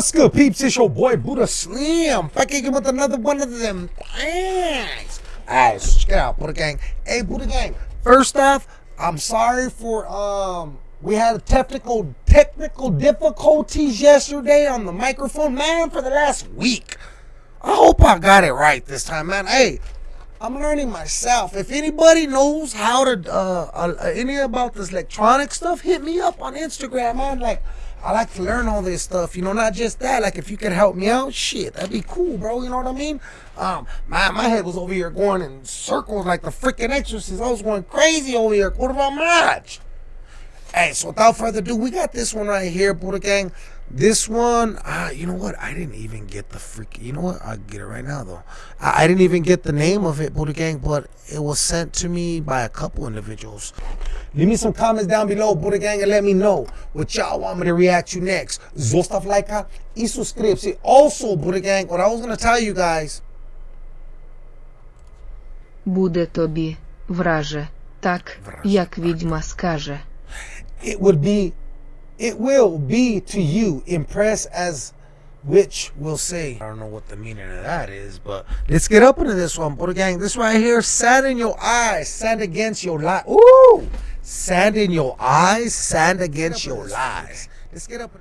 What's good, peeps? It's your boy Buddha Slim. Again with another one of them things. Alright, so check it out, Buddha Gang. Hey, Buddha Gang. First off, I'm sorry for um we had technical technical difficulties yesterday on the microphone, man, for the last week. I hope I got it right this time, man. Hey, I'm learning myself. If anybody knows how to uh, uh any about this electronic stuff, hit me up on Instagram, man. Like I like to learn all this stuff, you know, not just that. Like if you could help me out, shit, that'd be cool, bro. You know what I mean? Um, my my head was over here going in circles like the freaking exorcist. I was going crazy over here. What about match? Hey, so without further ado, we got this one right here, Buddha Gang. This one, uh, you know what? I didn't even get the freak. You know what? I'll get it right now, though. I, I didn't even get the name of it, Buddha Gang, but it was sent to me by a couple individuals. Leave me some comments down below, Buddha Gang, and let me know what y'all want me to react to next. Zostav lajka i subskrypcji. Also, Buddha Gang, what I was going to tell you guys. Буде тобі, враже, так, Враже, як відьма скаже. it would be it will be to you impressed as which will say i don't know what the meaning of that is but let's get up into this one Buddha Gang. This right here sand in your eyes sand against your lies Ooh, sand in your eyes sand against your lies. Let's get up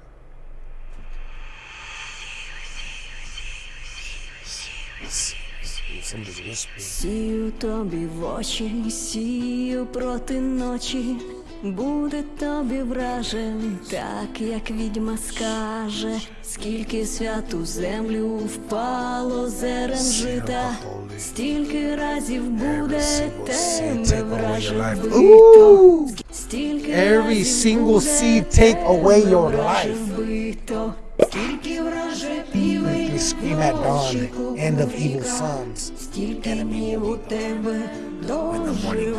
буде тобі вражен, так як відьма скаже, скільки святу землю впало зерен жита, стільки разів буде тебе вражен стільки Every single seed take away your life. скільки враже scream at dawn, end of evil sons. Стільки днів у тебе He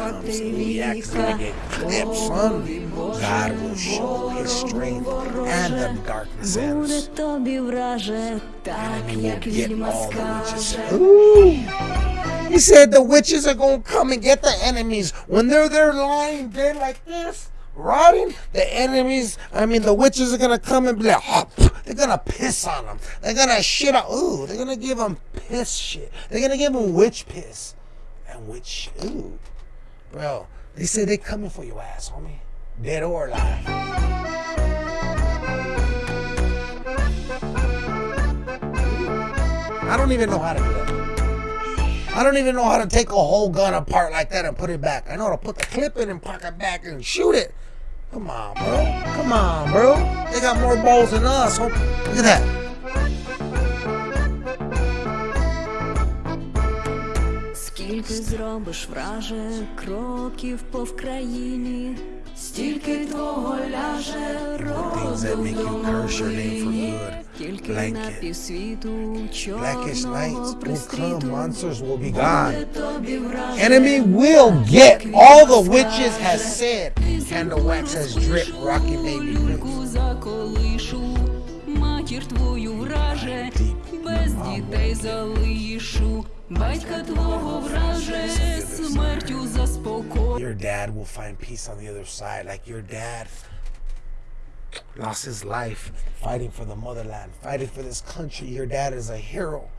God will show his strength and the darkness ends. Will get all the witches. Ooh. He said the witches are going to come and get the enemies. When they're there lying dead like this, rotting, the enemies, I mean, the witches are going to come and be like, oh, they're going to piss on them. They're going to shit out. Ooh, they're going to give them piss shit. They're going to give them witch piss. And witch, ooh bro. They said they coming for your ass, homie, dead or alive. I don't even know how to do that. I don't even know how to take a whole gun apart like that and put it back. I know how to put the clip in and park it back and shoot it. Come on, bro. Come on, bro. They got more balls than us. Look at that. Скільки зробиш враже кроків по вкраїні, стільки твого ляже Things that роду make в you curse your name for домовині. good. Тільки Blanket. на півсвіту Blackish чорного nights will come. пристріту. Monsters will be Буде gone. тобі враже, Enemy will get all the witches has said. Candle wax has dripped. Rocky baby люльку drips. заколишу, матір твою враже, без дітей залишу, батька твого враже, смертю заспокой. Your dad will find peace on the other side. Like your dad lost his life fighting for the motherland, fighting for this country. Your dad is a hero.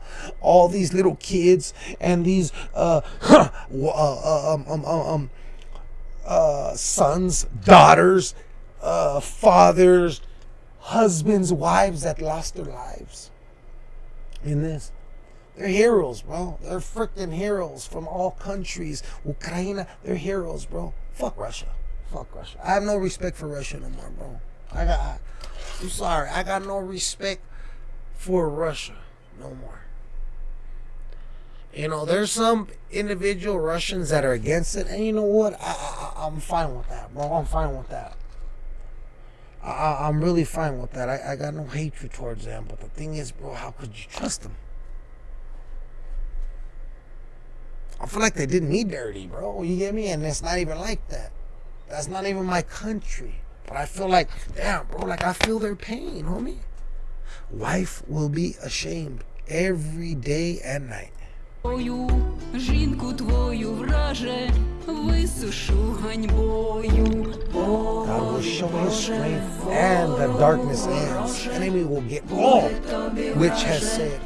All these little kids and these uh, w- uh, uh, um, um, um, um, uh, sons, daughters, uh, fathers, husbands, wives that lost their lives in this. They're heroes, bro. They're freaking heroes from all countries. Ukraine, they're heroes, bro. Fuck Russia. Fuck Russia. I have no respect for Russia no more, bro. I got. I'm sorry. I got no respect for Russia no more. You know, there's some individual Russians that are against it, and you know what? I, I, I'm fine with that, bro. I'm fine with that. I- I'm really fine with that. I, I got no hatred towards them. But the thing is, bro, how could you trust them? I feel like they did me dirty, bro. You get me? And it's not even like that. That's not even my country. But I feel like, damn, bro, like I feel their pain, homie. Wife will be ashamed every day and night. God will show his strength and the darkness ends. Enemy will get off, which has said,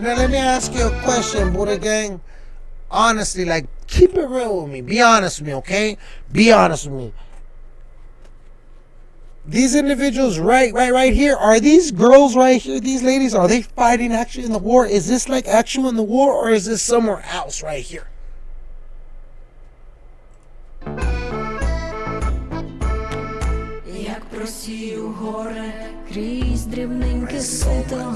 And then let me ask you a question, Buddha Gang. Honestly, like, keep it real with me. Be honest with me, okay? Be honest with me. These individuals right right right here, are these girls right here, these ladies, are they fighting actually in the war? Is this like actual in the war or is this somewhere else right here? Як просію горе крізь дрібненьке сито,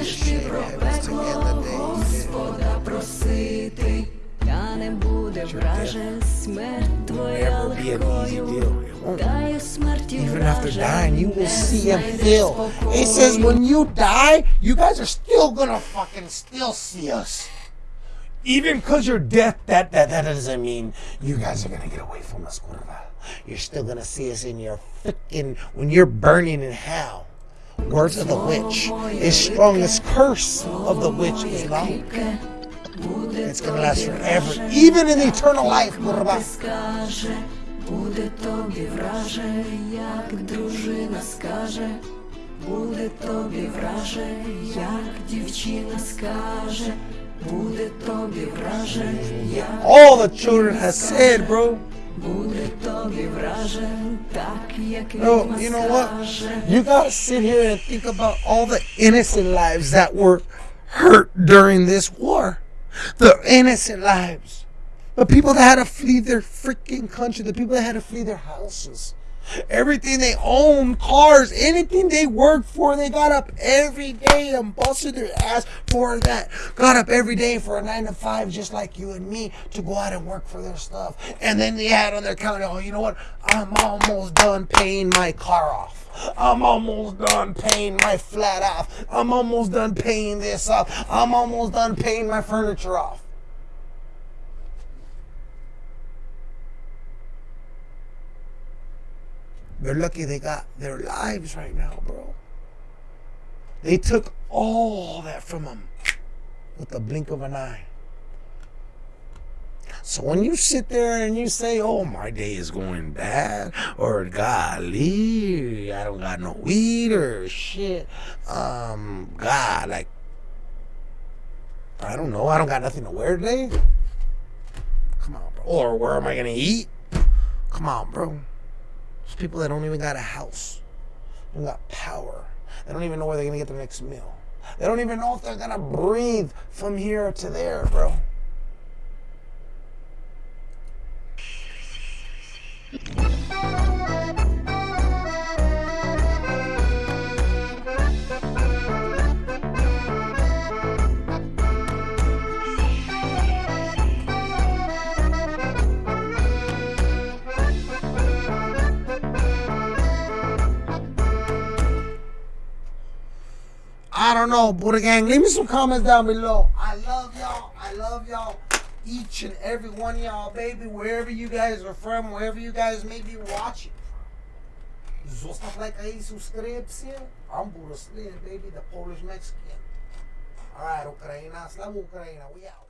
станеш ти про пекло Господа просити, та не буде враже смерть твоя Never be an easy легкою. deal. It won't. Та й у смерті Even after враже dying, you will не see and знайдеш feel. It says спокою. when you die, you guys are still gonna fucking still see us. Even because you're dead, that, that that doesn't mean you guys are gonna get away from us, Curva. You're still gonna see us in your freaking when you're burning in hell. Words of the witch is strong as curse of the witch is long. It's gonna last forever, even in eternal life, Curva. скаже, буде тобі враже, як дружина скаже, буде тобі враже, як дівчина скаже, буде тобі враже, як All the children has said, bro. Oh, you know what? You gotta sit here and think about all the innocent lives that were hurt during this war. The innocent lives. The people that had to flee their freaking country. The people that had to flee their houses. Everything they own, cars, anything they work for, they got up every day and busted their ass for that. Got up every day for a nine to five, just like you and me, to go out and work for their stuff. And then they had on their counter, oh, you know what? I'm almost done paying my car off. I'm almost done paying my flat off. I'm almost done paying this off. I'm almost done paying my furniture off. They're lucky they got their lives right now, bro. They took all that from them with the blink of an eye. So when you sit there and you say, "Oh, my day is going bad," or "Golly, I don't got no weed," or "Shit, um, God, like, I don't know, I don't got nothing to wear today." Come on, bro. Or where am I gonna eat? Come on, bro. There's people that don't even got a house. They don't got power. They don't even know where they're gonna get their next meal. They don't even know if they're gonna breathe from here to there, bro. I don't know, Buddha Gang. Leave me some comments down below. I love y'all. I love y'all. Each and every one of y'all, baby. Wherever you guys are from, wherever you guys may be watching from. Zostaw like a subscription. I'm Buddha Slim, baby, the Polish Mexican. Alright, Ukraina. Slav Ukraina. We out.